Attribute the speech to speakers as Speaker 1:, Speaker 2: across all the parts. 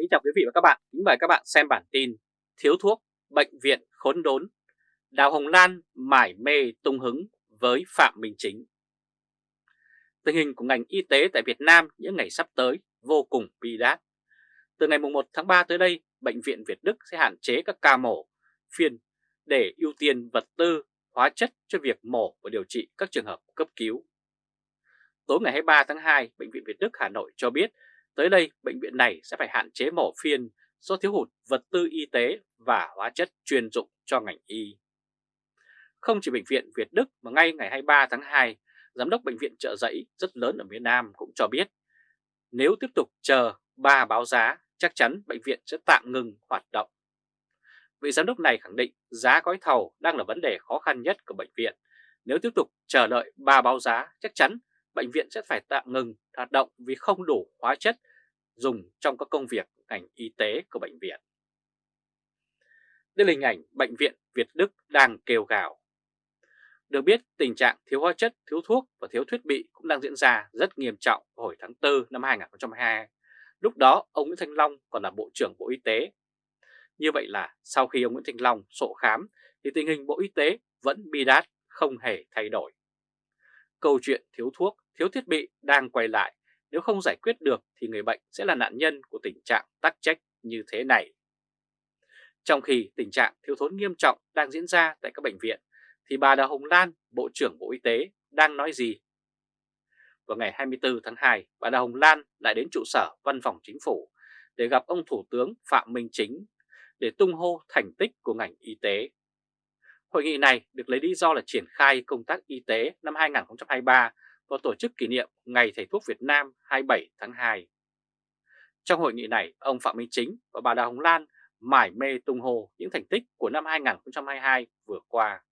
Speaker 1: Kính chào quý vị và các bạn, kính mời các bạn xem bản tin Thiếu thuốc, bệnh viện khốn đốn. Đào Hồng Lan mải mê tung hứng với Phạm Minh Chính. Tình hình của ngành y tế tại Việt Nam những ngày sắp tới vô cùng bi đát. Từ ngày 1 tháng 3 tới đây, Bệnh viện Việt Đức sẽ hạn chế các ca mổ, phiên để ưu tiên vật tư, hóa chất cho việc mổ và điều trị các trường hợp cấp cứu. Tối ngày 23 tháng 2, Bệnh viện Việt Đức Hà Nội cho biết Tới đây, bệnh viện này sẽ phải hạn chế mổ phiên do thiếu hụt vật tư y tế và hóa chất chuyên dụng cho ngành y. Không chỉ Bệnh viện Việt Đức mà ngay ngày 23 tháng 2, Giám đốc Bệnh viện trợ giấy rất lớn ở miền Nam cũng cho biết nếu tiếp tục chờ ba báo giá, chắc chắn bệnh viện sẽ tạm ngừng hoạt động. Vị giám đốc này khẳng định giá gói thầu đang là vấn đề khó khăn nhất của bệnh viện. Nếu tiếp tục chờ đợi ba báo giá, chắc chắn bệnh viện sẽ phải tạm ngừng hoạt động vì không đủ hóa chất dùng trong các công việc ngành y tế của bệnh viện. Đây là hình ảnh bệnh viện Việt Đức đang kêu gào. Được biết tình trạng thiếu hóa chất, thiếu thuốc và thiếu thiết bị cũng đang diễn ra rất nghiêm trọng hồi tháng 4 năm 2022. Lúc đó ông Nguyễn Thanh Long còn là Bộ trưởng Bộ Y tế. Như vậy là sau khi ông Nguyễn Thanh Long sổ khám thì tình hình Bộ Y tế vẫn bi đát không hề thay đổi. Câu chuyện thiếu thuốc, thiếu thiết bị đang quay lại nếu không giải quyết được thì người bệnh sẽ là nạn nhân của tình trạng tắc trách như thế này. Trong khi tình trạng thiếu thốn nghiêm trọng đang diễn ra tại các bệnh viện, thì bà Đào Hồng Lan, Bộ trưởng Bộ Y tế, đang nói gì? Vào ngày 24 tháng 2, bà Đào Hồng Lan lại đến trụ sở văn phòng chính phủ để gặp ông Thủ tướng Phạm Minh Chính để tung hô thành tích của ngành y tế. Hội nghị này được lấy lý do là triển khai công tác y tế năm 2023 và tổ chức kỷ niệm Ngày Thầy thuốc Việt Nam 27 tháng 2. Trong hội nghị này, ông Phạm Minh Chính và bà Đào Hồng Lan mải mê tung hồ những thành tích của năm 2022 vừa qua.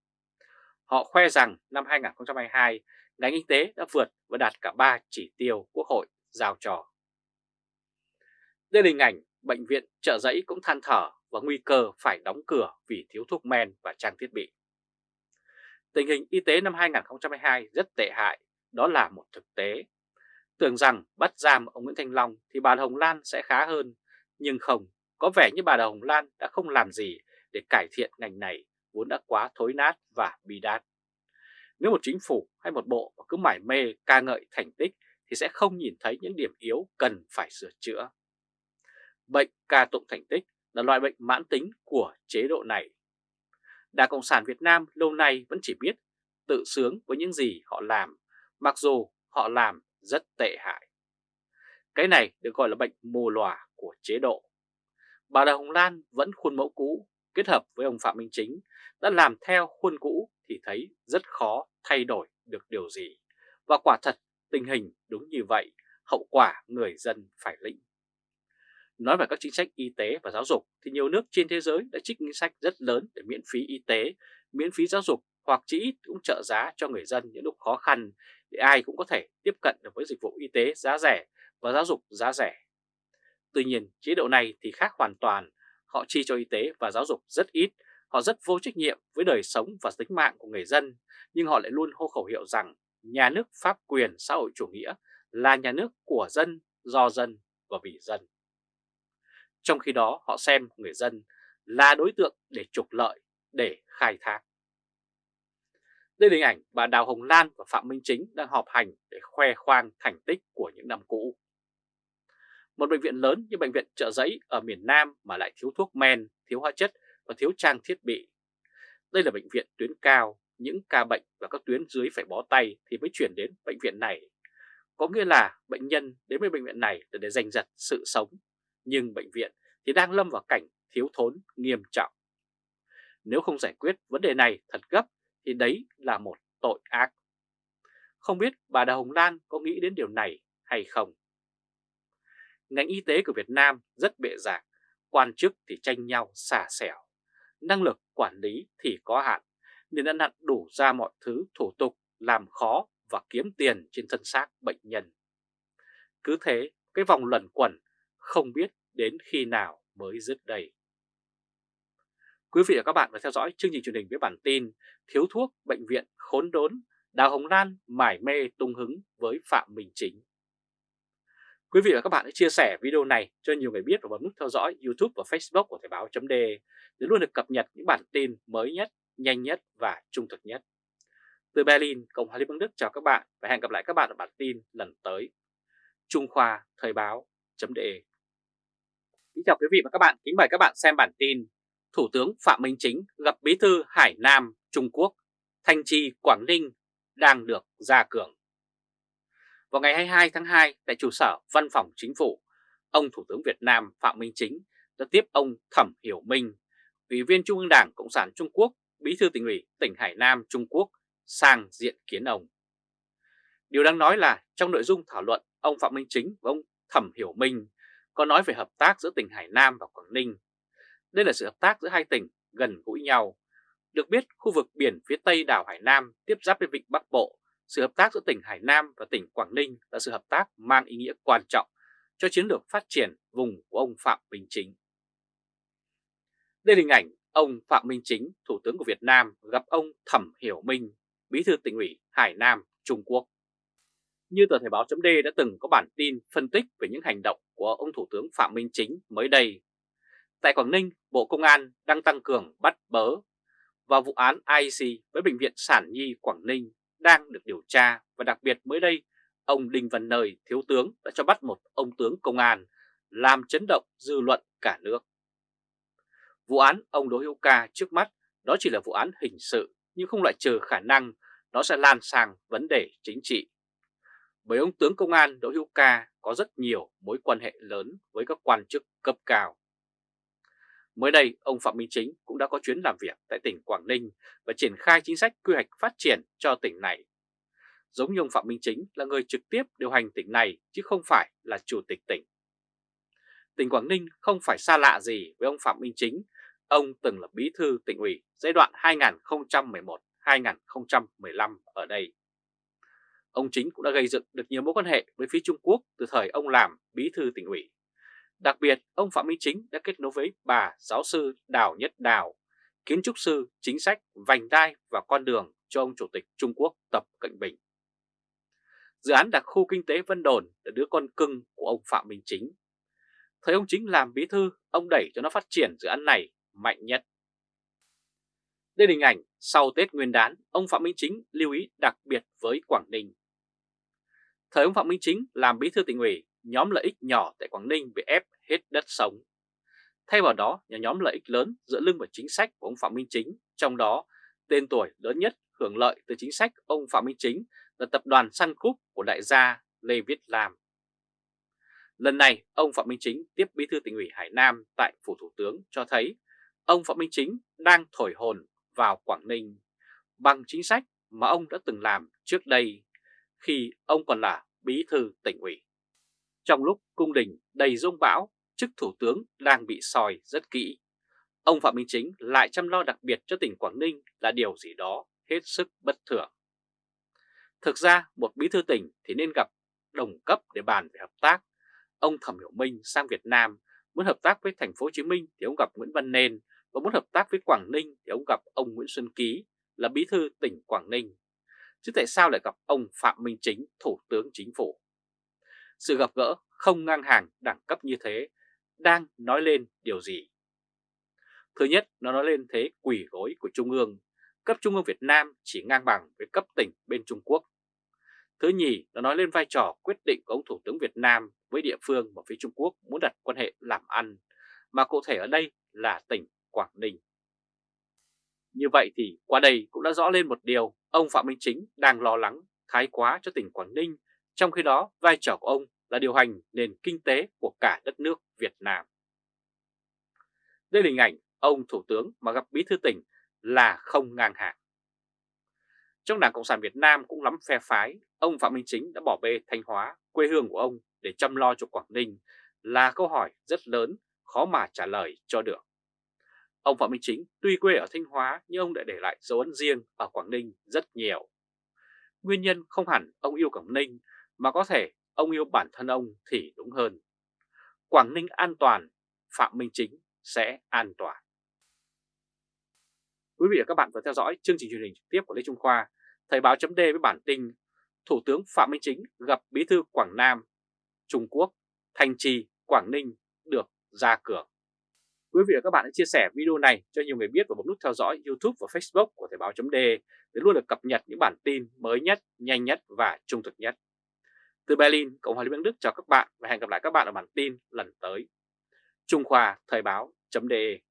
Speaker 1: Họ khoe rằng năm 2022, ngành y tế đã vượt và đạt cả 3 chỉ tiêu Quốc hội giao trò. Đây là hình ảnh bệnh viện trợ giấy cũng than thở và nguy cơ phải đóng cửa vì thiếu thuốc men và trang thiết bị. Tình hình y tế năm 2022 rất tệ hại đó là một thực tế. Tưởng rằng bắt giam ông Nguyễn Thanh Long thì bà Hồng Lan sẽ khá hơn, nhưng không, có vẻ như bà Hồng Lan đã không làm gì để cải thiện ngành này vốn đã quá thối nát và bi đát. Nếu một chính phủ hay một bộ cứ mải mê ca ngợi thành tích thì sẽ không nhìn thấy những điểm yếu cần phải sửa chữa. Bệnh ca tụng thành tích là loại bệnh mãn tính của chế độ này. Đảng Cộng sản Việt Nam lâu nay vẫn chỉ biết tự sướng với những gì họ làm mặc dù họ làm rất tệ hại. Cái này được gọi là bệnh mù lòa của chế độ. Bà Đào Hồng Lan vẫn khuôn mẫu cũ kết hợp với ông Phạm Minh Chính đã làm theo khuôn cũ thì thấy rất khó thay đổi được điều gì. Và quả thật tình hình đúng như vậy, hậu quả người dân phải lĩnh. Nói về các chính sách y tế và giáo dục thì nhiều nước trên thế giới đã trích ngân sách rất lớn để miễn phí y tế, miễn phí giáo dục hoặc chỉ ít cũng trợ giá cho người dân những lúc khó khăn để ai cũng có thể tiếp cận được với dịch vụ y tế giá rẻ và giáo dục giá rẻ. Tuy nhiên, chế độ này thì khác hoàn toàn, họ chi cho y tế và giáo dục rất ít, họ rất vô trách nhiệm với đời sống và tính mạng của người dân, nhưng họ lại luôn hô khẩu hiệu rằng nhà nước pháp quyền xã hội chủ nghĩa là nhà nước của dân, do dân và vì dân. Trong khi đó họ xem người dân là đối tượng để trục lợi, để khai thác. Đây là hình ảnh bà Đào Hồng Lan và Phạm Minh Chính đang họp hành để khoe khoang thành tích của những năm cũ. Một bệnh viện lớn như bệnh viện trợ giấy ở miền Nam mà lại thiếu thuốc men, thiếu hóa chất và thiếu trang thiết bị. Đây là bệnh viện tuyến cao, những ca bệnh và các tuyến dưới phải bó tay thì mới chuyển đến bệnh viện này. Có nghĩa là bệnh nhân đến với bệnh viện này là để giành giật sự sống, nhưng bệnh viện thì đang lâm vào cảnh thiếu thốn nghiêm trọng. Nếu không giải quyết vấn đề này thật gấp thì đấy là một tội ác. Không biết bà Đào Hồng Lan có nghĩ đến điều này hay không? Ngành y tế của Việt Nam rất bệ rạc, quan chức thì tranh nhau xả xẻo, năng lực quản lý thì có hạn, nên đã nặn đủ ra mọi thứ thủ tục làm khó và kiếm tiền trên thân xác bệnh nhân. Cứ thế, cái vòng luẩn quẩn không biết đến khi nào mới dứt đầy. Quý vị và các bạn vừa theo dõi chương trình truyền hình với bản tin Thiếu thuốc bệnh viện khốn đốn, Đào Hồng Lan mải mê tung hứng với Phạm Minh Chính. Quý vị và các bạn hãy chia sẻ video này cho nhiều người biết và bấm nút theo dõi YouTube và Facebook của Thời báo .de để luôn được cập nhật những bản tin mới nhất, nhanh nhất và trung thực nhất. Từ Berlin, Cộng hòa Liên bang Đức chào các bạn và hẹn gặp lại các bạn ở bản tin lần tới. Trung Khoa Thời báo .de Kính chào quý vị và các bạn, kính mời các bạn xem bản tin Thủ tướng Phạm Minh Chính gặp Bí thư Hải Nam Trung Quốc, Thanh Trì Quảng Ninh đang được gia cường. Vào ngày 22 tháng 2 tại trụ sở Văn phòng Chính phủ, ông Thủ tướng Việt Nam Phạm Minh Chính đã tiếp ông Thẩm Hiểu Minh, Ủy viên Trung ương Đảng Cộng sản Trung Quốc, Bí thư tỉnh ủy tỉnh Hải Nam Trung Quốc sang diện kiến ông. Điều đáng nói là trong nội dung thảo luận, ông Phạm Minh Chính và ông Thẩm Hiểu Minh có nói về hợp tác giữa tỉnh Hải Nam và Quảng Ninh. Đây là sự hợp tác giữa hai tỉnh gần gũi nhau. Được biết, khu vực biển phía tây đảo Hải Nam tiếp giáp với vịnh Bắc Bộ sự hợp tác giữa tỉnh Hải Nam và tỉnh Quảng Ninh là sự hợp tác mang ý nghĩa quan trọng cho chiến lược phát triển vùng của ông Phạm Minh Chính. Đây là hình ảnh ông Phạm Minh Chính, Thủ tướng của Việt Nam gặp ông Thẩm Hiểu Minh, Bí thư tỉnh ủy Hải Nam, Trung Quốc. Như tờ Thời báo chấm đã từng có bản tin phân tích về những hành động của ông Thủ tướng Phạm Minh Chính mới đây. Tại Quảng Ninh, Bộ Công an đang tăng cường bắt bớ và vụ án IC với Bệnh viện Sản Nhi Quảng Ninh đang được điều tra và đặc biệt mới đây ông Đinh Văn Nơi, Thiếu tướng đã cho bắt một ông tướng công an làm chấn động dư luận cả nước. Vụ án ông Đỗ Hữu Ca trước mắt đó chỉ là vụ án hình sự nhưng không loại trừ khả năng nó sẽ lan sang vấn đề chính trị. Bởi ông tướng công an Đỗ Hữu Ca có rất nhiều mối quan hệ lớn với các quan chức cấp cao. Mới đây, ông Phạm Minh Chính cũng đã có chuyến làm việc tại tỉnh Quảng Ninh và triển khai chính sách quy hoạch phát triển cho tỉnh này. Giống như ông Phạm Minh Chính là người trực tiếp điều hành tỉnh này chứ không phải là chủ tịch tỉnh. Tỉnh Quảng Ninh không phải xa lạ gì với ông Phạm Minh Chính, ông từng là bí thư tỉnh ủy giai đoạn 2011-2015 ở đây. Ông Chính cũng đã gây dựng được nhiều mối quan hệ với phía Trung Quốc từ thời ông làm bí thư tỉnh ủy Đặc biệt, ông Phạm Minh Chính đã kết nối với bà giáo sư Đào Nhất Đào, kiến trúc sư, chính sách, vành đai và con đường cho ông Chủ tịch Trung Quốc Tập Cận Bình. Dự án đặc khu kinh tế Vân Đồn là đứa con cưng của ông Phạm Minh Chính. Thời ông Chính làm bí thư, ông đẩy cho nó phát triển dự án này mạnh nhất. Đây là hình ảnh sau Tết Nguyên đán, ông Phạm Minh Chính lưu ý đặc biệt với Quảng Ninh. Thời ông Phạm Minh Chính làm bí thư tỉnh ủy, nhóm lợi ích nhỏ tại Quảng Ninh bị ép hết đất sống. Thay vào đó, nhà nhóm lợi ích lớn dựa lưng vào chính sách của ông Phạm Minh Chính, trong đó tên tuổi lớn nhất hưởng lợi từ chính sách ông Phạm Minh Chính là tập đoàn Sun Group của đại gia Lê Viết Lam. Lần này, ông Phạm Minh Chính tiếp bí thư tỉnh ủy Hải Nam tại Phủ Thủ tướng cho thấy ông Phạm Minh Chính đang thổi hồn vào Quảng Ninh bằng chính sách mà ông đã từng làm trước đây khi ông còn là bí thư tỉnh ủy. Trong lúc cung đình đầy rông bão, chức thủ tướng đang bị soi rất kỹ. Ông Phạm Minh Chính lại chăm lo đặc biệt cho tỉnh Quảng Ninh là điều gì đó hết sức bất thường. Thực ra một bí thư tỉnh thì nên gặp đồng cấp để bàn về hợp tác. Ông Thẩm Hiểu Minh sang Việt Nam muốn hợp tác với thành phố Hồ Chí Minh thì ông gặp Nguyễn Văn Nên và muốn hợp tác với Quảng Ninh thì ông gặp ông Nguyễn Xuân Ký là bí thư tỉnh Quảng Ninh. Chứ tại sao lại gặp ông Phạm Minh Chính, Thủ tướng Chính phủ? Sự gặp gỡ không ngang hàng đẳng cấp như thế đang nói lên điều gì? Thứ nhất, nó nói lên thế quỷ gối của Trung ương. Cấp Trung ương Việt Nam chỉ ngang bằng với cấp tỉnh bên Trung Quốc. Thứ nhì, nó nói lên vai trò quyết định của ông Thủ tướng Việt Nam với địa phương mà phía Trung Quốc muốn đặt quan hệ làm ăn, mà cụ thể ở đây là tỉnh Quảng Ninh. Như vậy thì qua đây cũng đã rõ lên một điều, ông Phạm Minh Chính đang lo lắng thái quá cho tỉnh Quảng Ninh trong khi đó, vai trò của ông là điều hành nền kinh tế của cả đất nước Việt Nam. Đây là hình ảnh ông Thủ tướng mà gặp bí thư tỉnh là không ngang hàng. Trong Đảng Cộng sản Việt Nam cũng lắm phe phái, ông Phạm Minh Chính đã bỏ bê Thanh Hóa, quê hương của ông để chăm lo cho Quảng Ninh là câu hỏi rất lớn, khó mà trả lời cho được. Ông Phạm Minh Chính tuy quê ở Thanh Hóa nhưng ông đã để lại dấu ấn riêng ở Quảng Ninh rất nhiều. Nguyên nhân không hẳn ông yêu Quảng Ninh mà có thể ông yêu bản thân ông thì đúng hơn. Quảng Ninh an toàn, Phạm Minh Chính sẽ an toàn. Quý vị và các bạn vừa theo dõi chương trình truyền hình trực tiếp của Lê Trung Khoa, Thời báo chấm với bản tin Thủ tướng Phạm Minh Chính gặp Bí thư Quảng Nam, Trung Quốc Thanh Trì, Quảng Ninh được ra cửa. Quý vị và các bạn hãy chia sẻ video này cho nhiều người biết và bấm nút theo dõi YouTube và Facebook của Thời báo chấm để luôn được cập nhật những bản tin mới nhất, nhanh nhất và trung thực nhất. Từ Berlin, Cộng hòa Liên bang Đức chào các bạn và hẹn gặp lại các bạn ở bản tin lần tới. Trung Khoa Thời báo.de